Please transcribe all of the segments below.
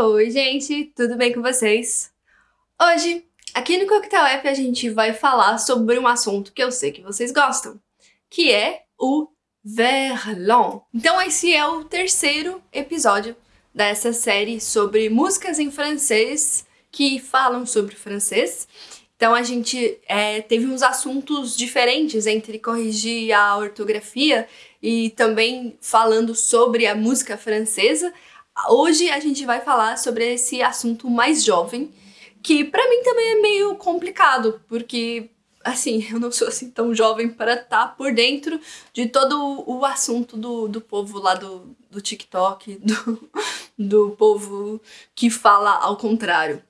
Oi, gente, tudo bem com vocês? Hoje, aqui no Coquetel App, a gente vai falar sobre um assunto que eu sei que vocês gostam, que é o verlan. Então esse é o terceiro episódio dessa série sobre músicas em francês que falam sobre francês. Então a gente é, teve uns assuntos diferentes entre corrigir a ortografia e também falando sobre a música francesa. Hoje a gente vai falar sobre esse assunto mais jovem, que para mim também é meio complicado, porque assim, eu não sou assim tão jovem para estar tá por dentro de todo o assunto do, do povo lá do, do TikTok, do, do povo que fala ao contrário.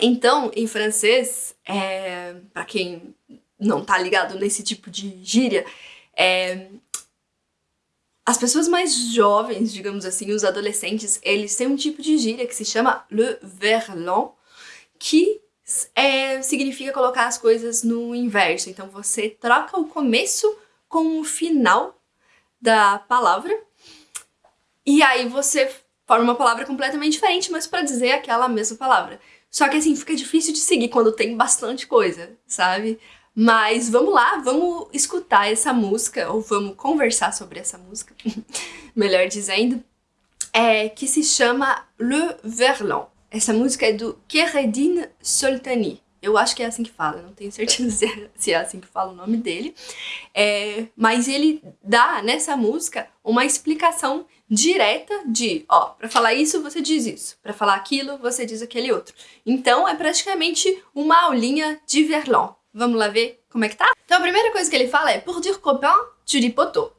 Então, em francês, é, para quem não tá ligado nesse tipo de gíria, é, as pessoas mais jovens, digamos assim, os adolescentes, eles têm um tipo de gíria que se chama le verlan, que é, significa colocar as coisas no inverso. Então você troca o começo com o final da palavra, e aí você forma uma palavra completamente diferente, mas para dizer aquela mesma palavra. Só que assim, fica difícil de seguir quando tem bastante coisa, sabe? Mas vamos lá, vamos escutar essa música, ou vamos conversar sobre essa música, melhor dizendo, é, que se chama Le Verlan. Essa música é do Keredine Soltani. Eu acho que é assim que fala, não tenho certeza se é assim que fala o nome dele. É, mas ele dá nessa música uma explicação direta de, ó, para falar isso você diz isso, para falar aquilo você diz aquele outro. Então é praticamente uma aulinha de Verlan. Vamos lá ver como é que tá? Então a primeira coisa que ele fala é Pour dire copain, tu dis poteau.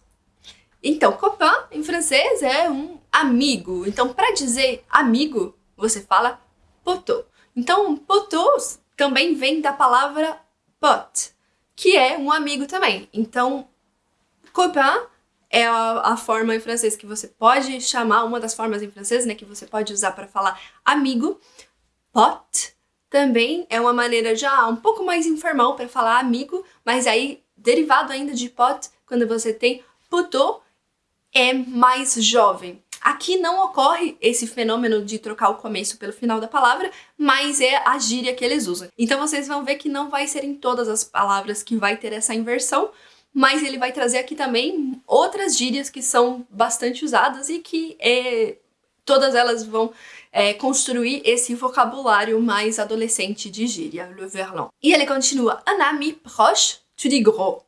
Então, copain em francês é um amigo. Então, para dizer amigo, você fala poteau. Então, poteau também vem da palavra pote, que é um amigo também. Então, copain é a, a, forma em francês que você pode chamar, uma das formas em francês, né, que você pode usar para falar amigo. Pote também é uma maneira já um pouco mais informal para falar amigo, mas aí, derivado ainda de pot, quando você tem poteau, é mais jovem. Aqui não ocorre esse fenômeno de trocar o começo pelo final da palavra, mas é a gíria que eles usam. Então vocês vão ver que não vai ser em todas as palavras que vai ter essa inversão, mas ele vai trazer aqui também outras gírias que são bastante usadas e que é, todas elas vão é, construir esse vocabulário mais adolescente de gíria, le verlan. E ele continua, un ami proche, tu dis gros.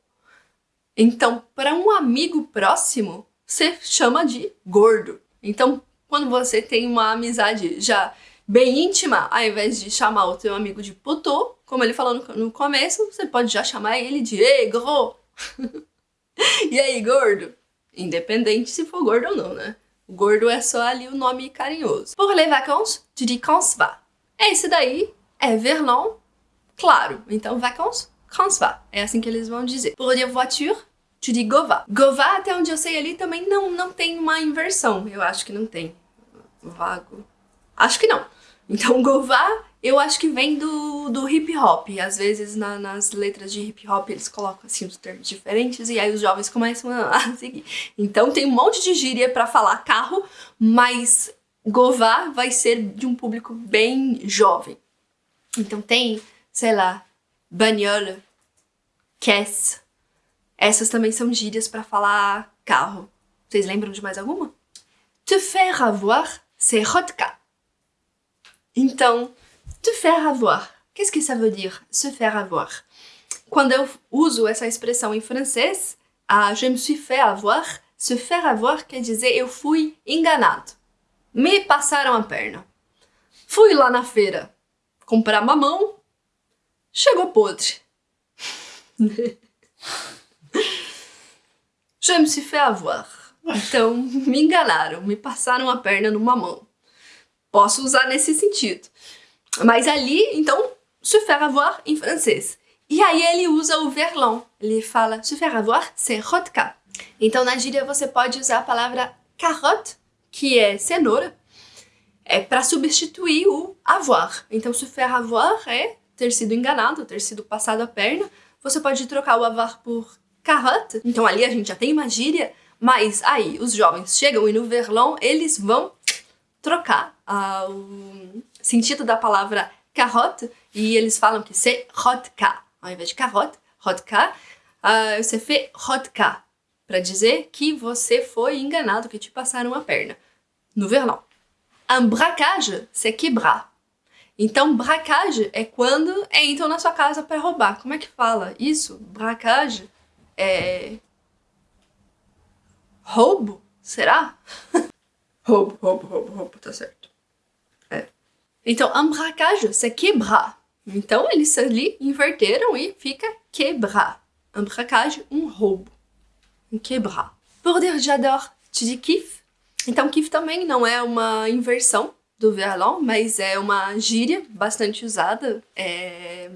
Então, para um amigo próximo, você chama de gordo. Então, quando você tem uma amizade já bem íntima, ao invés de chamar o teu amigo de puto, como ele falou no, no começo, você pode já chamar ele de Ei, gros! e aí, gordo? Independente se for gordo ou não, né? O gordo é só ali o nome carinhoso. Pour les vacances, tu dis quand se va. Esse daí é verlan, claro. Então, vacances, quand se va. É assim que eles vão dizer. Pour dire voiture, tu dis gova. Gova, até onde eu sei ali, também não, não tem uma inversão. Eu acho que não tem. Vago. Acho que não. Então, gova eu acho que vem do, do hip hop. Às vezes na, nas letras de hip hop eles colocam assim os termos diferentes e aí os jovens começam a seguir. Então tem um monte de gíria para falar carro, mas Gová vai ser de um público bem jovem. Então tem, sei lá, banhola, caisse. Essas também são gírias para falar carro. Vocês lembram de mais alguma? Te faire avoir, c'est rodka. Então, Te faire avoir. Qu'est-ce que ça veut dire, se faire avoir? Quando eu uso essa expressão em francês, a je me suis fait avoir, se faire avoir quer dizer eu fui enganado. Me passaram a perna. Fui lá na feira comprar mamão, chegou podre. je me suis fait avoir. Então, me enganaram, me passaram a perna no mamão. Posso usar nesse sentido. Mas ali, então, se faire avoir em francês. E aí ele usa o verlan. Ele fala se faire avoir, c'est rodka. Então na gíria você pode usar a palavra carotte, que é cenoura, é para substituir o avoir. Então se faire avoir é ter sido enganado, ter sido passado a perna. Você pode trocar o avoir por carotte. Então ali a gente já tem uma gíria, mas aí os jovens chegam e no verlan eles vão trocar uh, o sentido da palavra carotte e eles falam que c'est rodka. Ao invés de carotte, rodka, uh, você fez rodka, para dizer que você foi enganado, que te passaram a perna. No verlan. Un braquage, c'est quebrar. Então, braquage é quando entram na sua casa para roubar. Como é que fala isso? Braquage é... Roubo? Será? roubo, roubo, roubo, roubo, tá certo. É. Então, braquage, c'est quebrar. Então, eles ali inverteram e fica quebrar. Un braquage, um roubo. Um quebrar. Pour dire j'adore, tu dis kiff? Então, kiff também não é uma inversão do verlan, mas é uma gíria bastante usada. É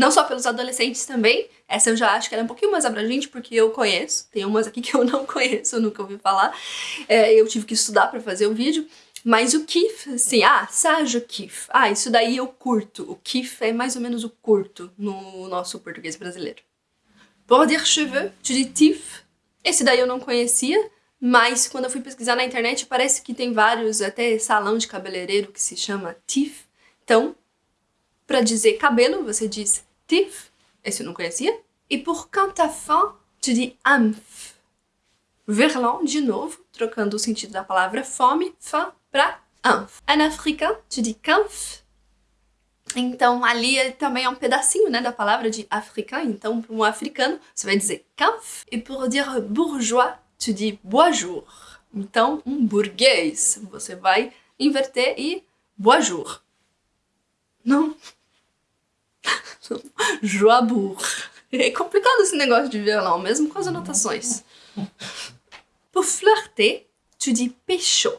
não só pelos adolescentes também, essa eu já acho que ela é um pouquinho mais abrangente, porque eu conheço, tem umas aqui que eu não conheço, nunca ouvi falar, é, eu tive que estudar para fazer o vídeo, mas o kif, assim, ah, sage kif, ah, isso daí eu curto, o kif é mais ou menos o curto no nosso português brasileiro. Pour dire cheveux, tu dis tif, esse daí eu não conhecia, mas quando eu fui pesquisar na internet parece que tem vários, até salão de cabeleireiro que se chama tif, então, para dizer cabelo, você diz tif, esse eu não conhecia. E por quant à fin, tu dis amph. Verlan, de novo, trocando o sentido da palavra fome, faim, para amph. En africain, tu dis canf. Então, ali é, também é um pedacinho né, da palavra de africain. Então, para um africano, você vai dizer canf. E por dire bourgeois, tu dis boisjour. Então, um burguês, você vai inverter e boisjour. Não? Joabour. É complicado esse negócio de violão, mesmo com as anotações. Pour flirter, tu dis pécho.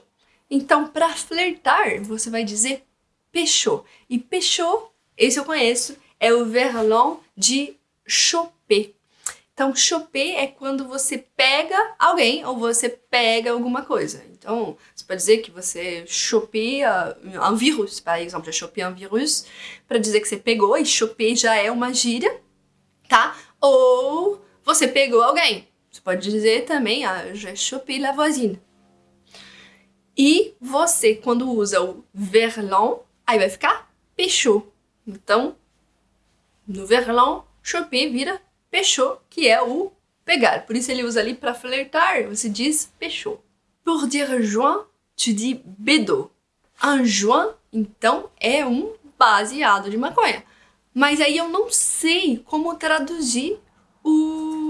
Então, para flertar, você vai dizer pécho. E pécho, esse eu conheço, é o verlan de choper. Então, choper é quando você pega alguém ou você pega alguma coisa. Então, você pode dizer que você chopé um vírus, por exemplo, já chopé um vírus, para dizer que você pegou, e choper já é uma gíria, tá? Ou você pegou alguém. Você pode dizer também, ah, já chopé la voisine. E você, quando usa o verlan, aí vai ficar pechou. Então, no verlan, choper vira pechou, que é o pegar. Por isso ele usa ali para flertar, você diz pechou. Pour dire joint, tu dis bedo. Un joint, então, é um baseado de maconha. Mas aí eu não sei como traduzir o,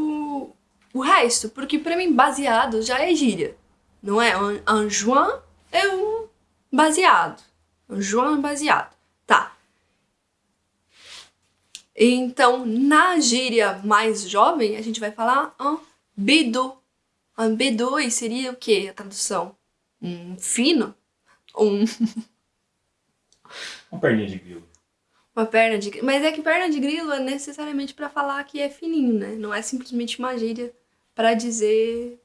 o resto, porque para mim baseado já é gíria, não é? Un, un joint é um baseado. Um joint baseado. Tá. Então, na gíria mais jovem, a gente vai falar un bedo. Um B2 seria o que a tradução? Um fino? Um... Uma perninha de grilo. Uma perna de grilo. Mas é que perna de grilo é necessariamente para falar que é fininho, né? Não é simplesmente uma gíria para dizer...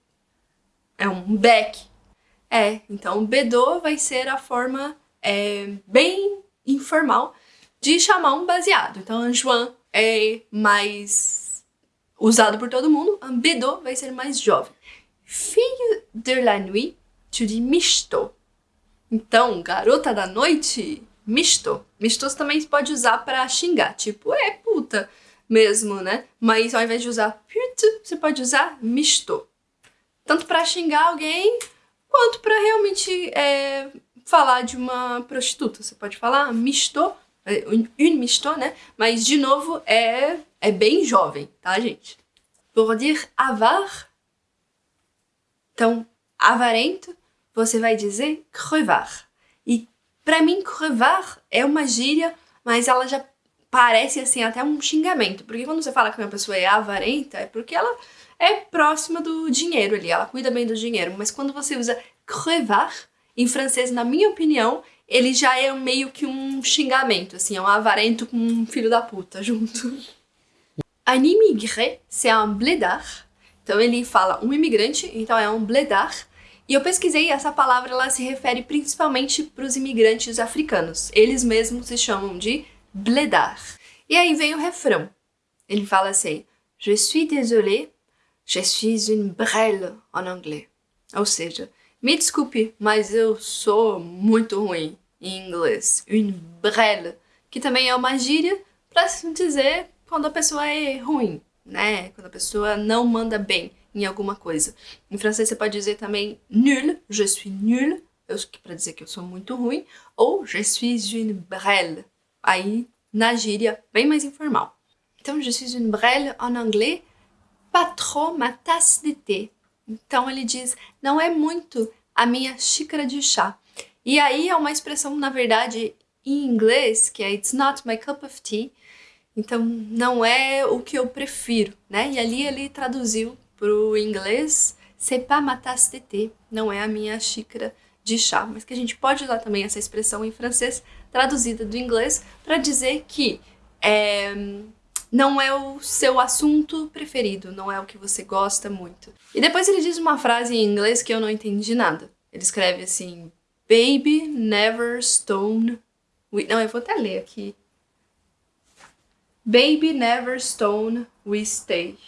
É um beck. É, então B2 vai ser a forma é, bem informal de chamar um baseado. Então, João é mais usado por todo mundo, a Bedo vai ser mais jovem. Fille de la nuit, tu dis misto. Então, garota da noite, misto. Misto você também pode usar para xingar, tipo, é puta mesmo, né? Mas ao invés de usar pute, você pode usar misto. Tanto para xingar alguém, quanto para realmente é, falar de uma prostituta. Você pode falar misto, é, une misto, né? Mas, de novo, é, é bem jovem, tá, gente? Pour dire avar, então, avarento, você vai dizer crevar. E para mim, crevar é uma gíria, mas ela já parece assim até um xingamento. Porque quando você fala que uma pessoa é avarenta, é porque ela é próxima do dinheiro ali, ela cuida bem do dinheiro. Mas quando você usa crevar, em francês, na minha opinião, ele já é meio que um xingamento, assim, é um avarento com um filho da puta junto. Un immigré, c'est un blédard. Então ele fala um imigrante, então é um bledar. E eu pesquisei, essa palavra ela se refere principalmente para os imigrantes africanos. Eles mesmos se chamam de bledar. E aí vem o refrão. Ele fala assim, Je suis désolé, je suis une brêle en anglais. Ou seja, Me desculpe, mas eu sou muito ruim em inglês. Une brêle, que também é uma gíria para dizer quando a pessoa é ruim, né? Quando a pessoa não manda bem em alguma coisa. Em francês você pode dizer também nul, je suis nul, para dizer que eu sou muito ruim, ou je suis une brêle, aí na gíria bem mais informal. Então, je suis une brêle en anglais, pas trop ma tasse de thé. Então ele diz, não é muito a minha xícara de chá. E aí é uma expressão, na verdade, em inglês, que é it's not my cup of tea. Então não é o que eu prefiro, né? E ali ele traduziu para o inglês, c'est pas ma tasse de thé, não é a minha xícara de chá, mas que a gente pode usar também essa expressão em francês traduzida do inglês para dizer que é, não é o seu assunto preferido, não é o que você gosta muito. E depois ele diz uma frase em inglês que eu não entendi nada. Ele escreve assim, Baby never stone... Não, eu vou até ler aqui. Baby never stone we stay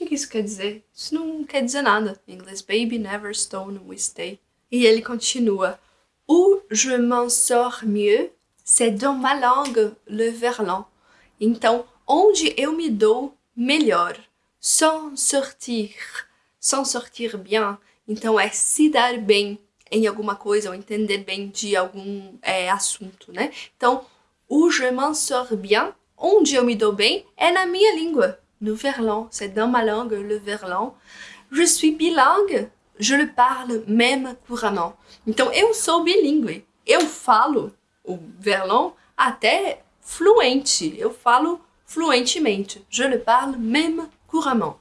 que, que isso quer dizer? Isso não quer dizer nada. Em inglês, baby never stone we stay. E ele continua. Où je m'en sors mieux, c'est dans ma langue le verlan. Então, onde eu me dou melhor. Sans sortir. Sans sortir bien. Então, é se dar bem em alguma coisa ou entender bem de algum é, assunto, né? Então, où je m'en sors bien, onde eu me dou bem, é na minha língua le verlan, c'est dans ma langue le verlan. Je suis bilingue, je le parle même couramment. Então eu sou bilíngue, eu falo o verlan até fluente, eu falo fluentemente. Je le parle même couramment.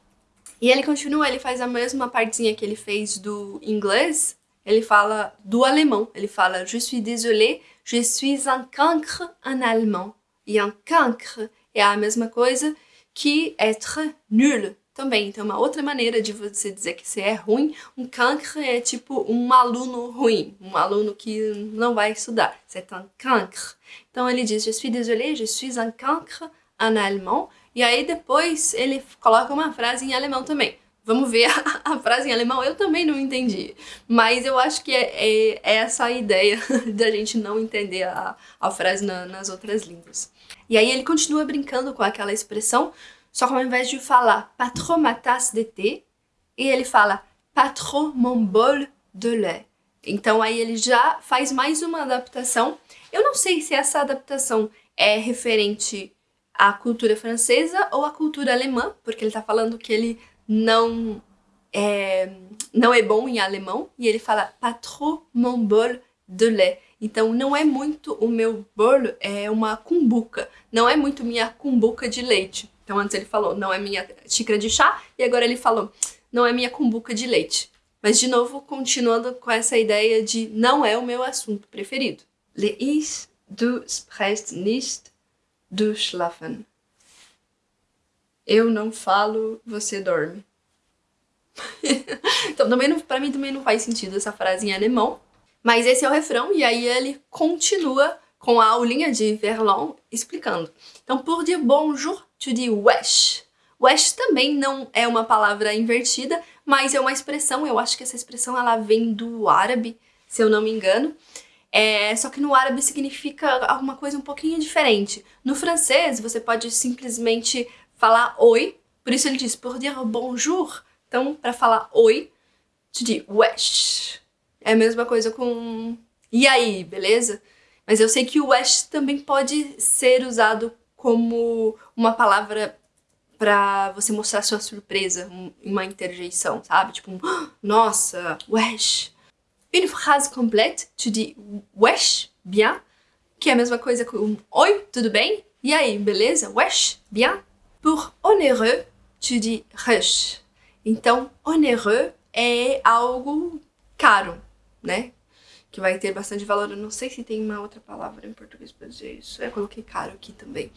E ele continua, ele faz a mesma partezinha que ele fez do inglês, ele fala do alemão, ele fala je suis désolé, je suis un cancre en allemand. E un cancre é a mesma coisa que être nul também. Então, uma outra maneira de você dizer que você é ruim, um cancre é tipo um aluno ruim, um aluno que não vai estudar. C'est un cancre. Então, ele diz, je suis désolé, je suis un cancre en allemand. E aí, depois, ele coloca uma frase em alemão também. Vamos ver a, a, frase em alemão, eu também não entendi. Mas eu acho que é, é, é essa a ideia da gente não entender a, a frase na, nas outras línguas. E aí ele continua brincando com aquela expressão, só que ao invés de falar pas trop ma tasse de thé, ele fala pas trop mon bol de lait. Então aí ele já faz mais uma adaptação. Eu não sei se essa adaptação é referente à cultura francesa ou à cultura alemã, porque ele está falando que ele não é, não é bom em alemão, e ele fala pas trop mon bol de lait. Então não é muito o meu bolo, é uma cumbuca. Não é muito minha cumbuca de leite. Então antes ele falou, não é minha xícara de chá, e agora ele falou, não é minha cumbuca de leite. Mas de novo, continuando com essa ideia de não é o meu assunto preferido. Le is du sprichst nicht, du schlafen. Eu não falo, você dorme. então também não, pra mim também não faz sentido essa frase em alemão, mas esse é o refrão, e aí ele continua com a aulinha de Verlan explicando. Então, por dire bonjour, tu dis wesh. Wesh também não é uma palavra invertida, mas é uma expressão, eu acho que essa expressão ela vem do árabe, se eu não me engano. É, só que no árabe significa alguma coisa um pouquinho diferente. No francês, você pode simplesmente falar oi, por isso ele diz por dire bonjour. Então, para falar oi, tu dis wesh. É a mesma coisa com e aí, beleza? Mas eu sei que o West também pode ser usado como uma palavra pra você mostrar sua surpresa, uma interjeição, sabe? Tipo, um, nossa, wesh. Une phrase complète, tu dis wesh, bien, que é a mesma coisa com oi, tudo bem? E aí, beleza? Wesh, bien. Pour onéreux, tu dis rush. Então, onéreux é algo caro, né? Que vai ter bastante valor. Eu não sei se tem uma outra palavra em português para dizer isso. Eu coloquei caro aqui também.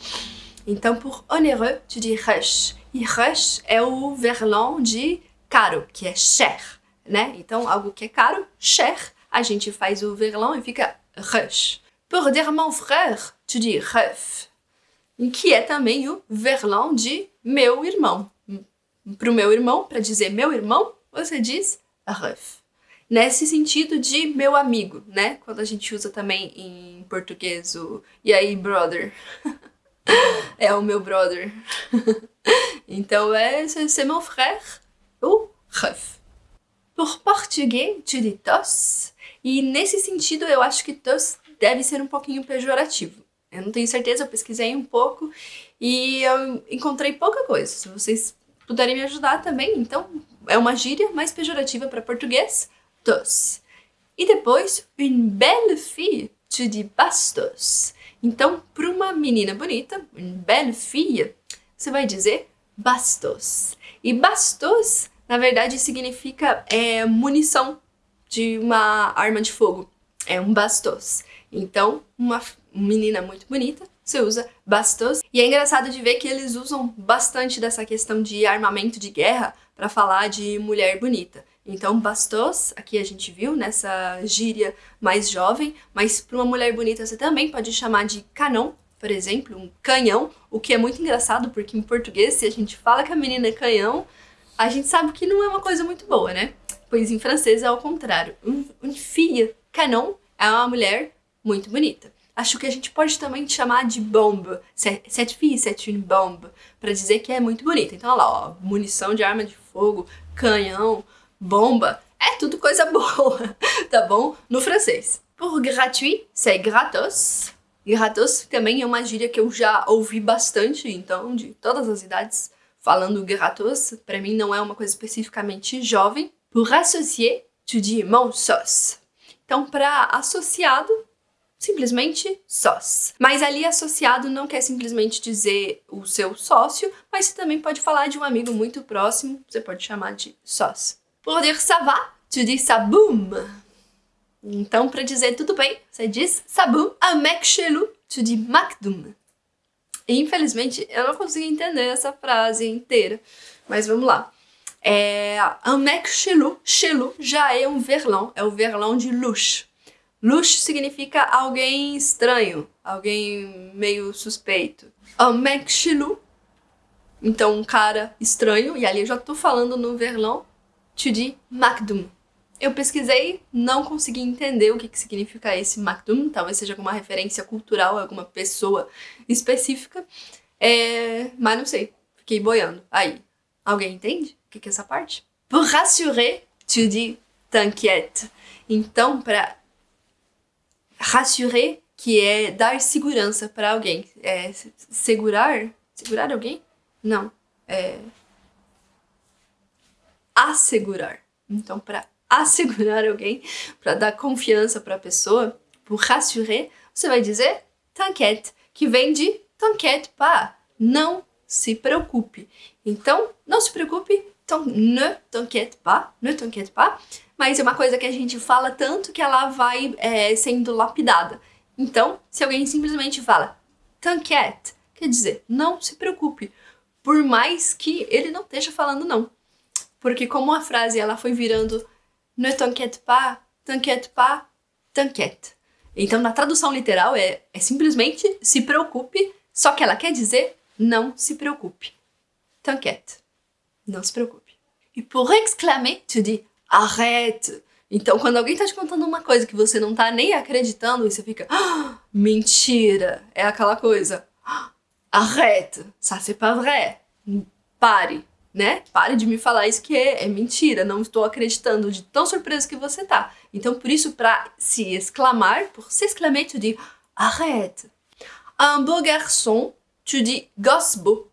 Então, por onéreux, tu dis rush. E rush é o verlan de caro, que é cher, né? Então, algo que é caro, cher, a gente faz o verlan e fica rush. Pour dire mon frère, tu dis ref. Que é também o verlan de meu irmão. Para o meu irmão, para dizer meu irmão, você diz ref. Nesse sentido de meu amigo, né? Quando a gente usa também em português o e aí, brother. é o meu brother. então é c'est mon frère ou ref. Por português, tu dis tos. E nesse sentido, eu acho que tos deve ser um pouquinho pejorativo. Eu não tenho certeza, eu pesquisei um pouco e eu encontrei pouca coisa. Se vocês puderem me ajudar também, então é uma gíria mais pejorativa para português, tos. E depois, une belle fille, tu dis bastos. Então, para uma menina bonita, une belle fille, você vai dizer bastos. E bastos, na verdade, significa é, munição de uma arma de fogo. É um bastos. Então, uma menina muito bonita, você usa bastos. E é engraçado de ver que eles usam bastante dessa questão de armamento de guerra para falar de mulher bonita. Então, bastos, aqui a gente viu nessa gíria mais jovem, mas para uma mulher bonita você também pode chamar de canão, por exemplo, um canhão, o que é muito engraçado porque em português, se a gente fala que a menina é canhão, a gente sabe que não é uma coisa muito boa, né? Pois em francês é ao contrário. Um, um fille canon é uma mulher muito bonita. Acho que a gente pode também chamar de bombe, cette fille, c'est une bombe, para dizer que é muito bonita. Então, olha lá, ó, munição de arma de fogo, canhão, bomba, é tudo coisa boa, tá bom? No francês. Por gratuit, c'est gratos. Gratos também é uma gíria que eu já ouvi bastante, então, de todas as idades, falando gratos. Para mim não é uma coisa especificamente jovem. Pour associer, tu dis mon sauce. Então, para associado, simplesmente sós. Mas ali associado não quer simplesmente dizer o seu sócio, mas você também pode falar de um amigo muito próximo, você pode chamar de sós. Pour dire ça va, tu dis ça boum. Então, para dizer tudo bem, você diz sabum. Un mec chelou, tu dis macdum. Infelizmente, eu não consegui entender essa frase inteira, mas vamos lá. É, un mec chelou, chelou já é um verlan, é o verlan de luxo. Louche significa alguém estranho, alguém meio suspeito. Chelou, então um cara estranho, e ali eu já tô falando no verlão, tu dis Macdum. Eu pesquisei, não consegui entender o que, que significa esse Macdum, talvez seja alguma referência cultural, alguma pessoa específica, é... mas não sei, fiquei boiando. Aí, alguém entende o que, que é essa parte? Pour rassurer, tu dis t'inquiète. Então, para rassurer, que é dar segurança para alguém. É segurar? Segurar alguém? Não. É assegurar. Então, para assegurar alguém, para dar confiança para a pessoa, por rassurer, você vai dizer t'inquiète, que vem de t'inquiète pas, não se preocupe. Então, não se preocupe, então, ne t'inquiète pas, ne t'inquiète pas, mas é uma coisa que a gente fala tanto que ela vai é, sendo lapidada. Então, se alguém simplesmente fala t'inquiète, quer dizer, não se preocupe, por mais que ele não esteja falando não. Porque como a frase ela foi virando ne t'inquiète pas, t'inquiète pas, t'inquiète. Então, na tradução literal, é, é simplesmente se preocupe, só que ela quer dizer não se preocupe. T'inquiète. Não se preocupe. E por exclamer, tu dis arrête. Então, quando alguém tá te contando uma coisa que você não tá nem acreditando, você fica, ah, mentira, é aquela coisa, ah, arrête, ça c'est pas vrai, pare, né? Pare de me falar isso que é, é mentira, não estou acreditando de tão surpreso que você tá. Então, por isso, para se exclamar, por se exclamer, tu dis arrête. Un beau garçon, tu dis gosse beau.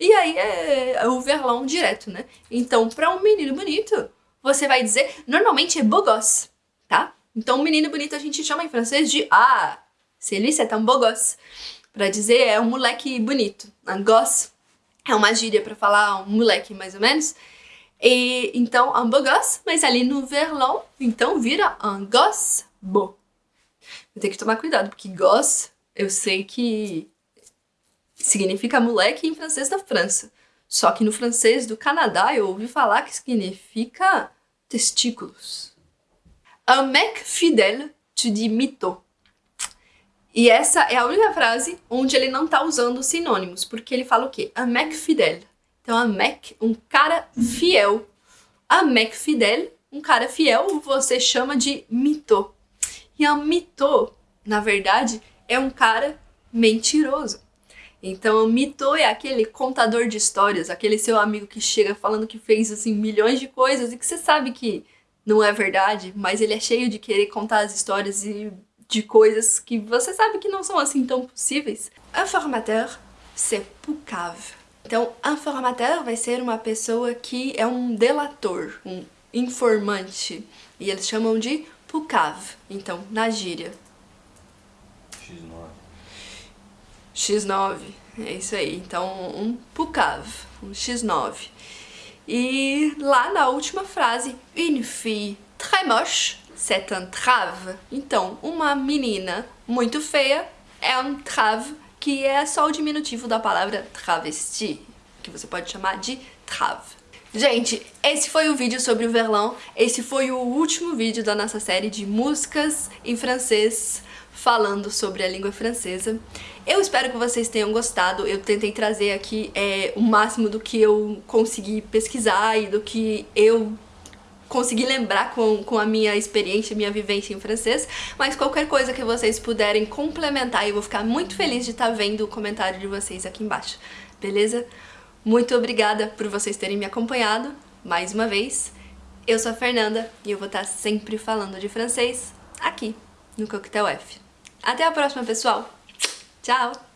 E aí é o verlão direto, né? Então, para um menino bonito, você vai dizer, normalmente é gosse, tá? Então, um menino bonito a gente chama em francês de ah, celui c'est un beau gosse. Pra dizer é um moleque bonito. Un gosse é uma gíria pra falar um moleque, mais ou menos. E, então, un beau gosse, mas ali no verlan, então vira un gosse beau. Eu tenho que tomar cuidado, porque gosse, eu sei que significa moleque em francês da França. Só que no francês do Canadá eu ouvi falar que significa testículos. Un mec fidèle, tu dis mytho. E essa é a única frase onde ele não tá usando sinônimos, porque ele fala o quê? Un mec fidèle. Então, un mec, um cara fiel. Un mec fidèle um cara fiel você chama de mito. E a mito, na verdade, é um cara mentiroso. Então, o mito é aquele contador de histórias, aquele seu amigo que chega falando que fez assim milhões de coisas e que você sabe que não é verdade, mas ele é cheio de querer contar as histórias e de coisas que você sabe que não são assim tão possíveis. Informateur, c'est poucave. Então, informateur vai ser uma pessoa que é um delator, um informante. E eles chamam de poucave, então, na gíria. X9. X9, é isso aí. Então, um poucave, um X9. E lá na última frase, une fille très moche, c'est un trave. Então, uma menina muito feia é um trave que é só o diminutivo da palavra travesti, que você pode chamar de trave. Gente, esse foi o vídeo sobre o Verlan, esse foi o último vídeo da nossa série de músicas em francês falando sobre a língua francesa. Eu espero que vocês tenham gostado, eu tentei trazer aqui é, o máximo do que eu consegui pesquisar e do que eu consegui lembrar com, com a minha experiência, minha vivência em francês, mas qualquer coisa que vocês puderem complementar, eu vou ficar muito feliz de estar vendo o comentário de vocês aqui embaixo, beleza? Muito obrigada por vocês terem me acompanhado, mais uma vez. Eu sou a Fernanda e eu vou estar sempre falando de francês aqui no Coquetel F. Até a próxima, pessoal! Tchau!